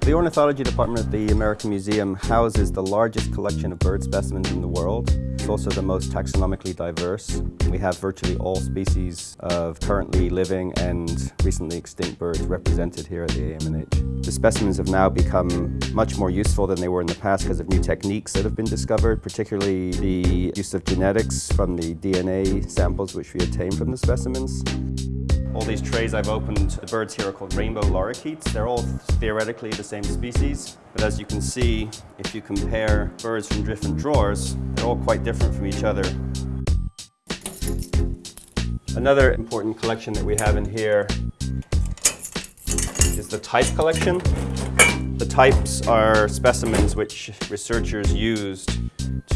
The Ornithology Department at the American Museum houses the largest collection of bird specimens in the world. It's also the most taxonomically diverse. We have virtually all species of currently living and recently extinct birds represented here at the AMNH. The specimens have now become much more useful than they were in the past because of new techniques that have been discovered, particularly the use of genetics from the DNA samples which we obtain from the specimens. All these trays I've opened, the birds here are called rainbow lorikeets. They're all theoretically the same species, but as you can see, if you compare birds from different drawers, they're all quite different from each other. Another important collection that we have in here is the type collection. The types are specimens which researchers used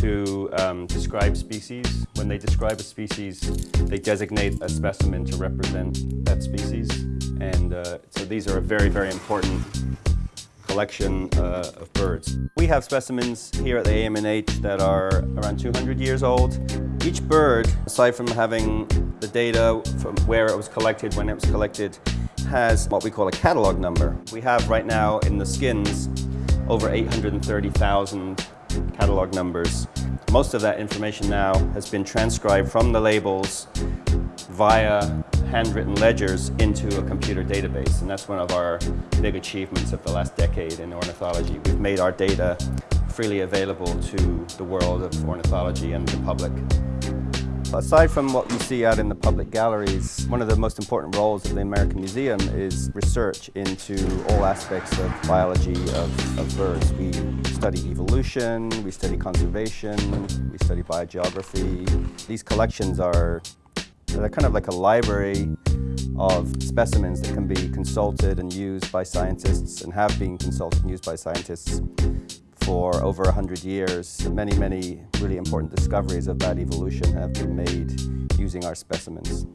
to um, describe species. When they describe a species, they designate a specimen to represent that species. And uh, so these are a very, very important collection uh, of birds. We have specimens here at the AMNH that are around 200 years old. Each bird, aside from having the data from where it was collected, when it was collected, has what we call a catalog number. We have right now in the skins over 830,000 catalog numbers. Most of that information now has been transcribed from the labels via handwritten ledgers into a computer database. And that's one of our big achievements of the last decade in ornithology. We've made our data freely available to the world of ornithology and the public. Aside from what you see out in the public galleries, one of the most important roles of the American Museum is research into all aspects of biology of, of birds. We study evolution, we study conservation, we study biogeography. These collections are they're kind of like a library of specimens that can be consulted and used by scientists and have been consulted and used by scientists for over 100 years. Many, many really important discoveries about evolution have been made using our specimens.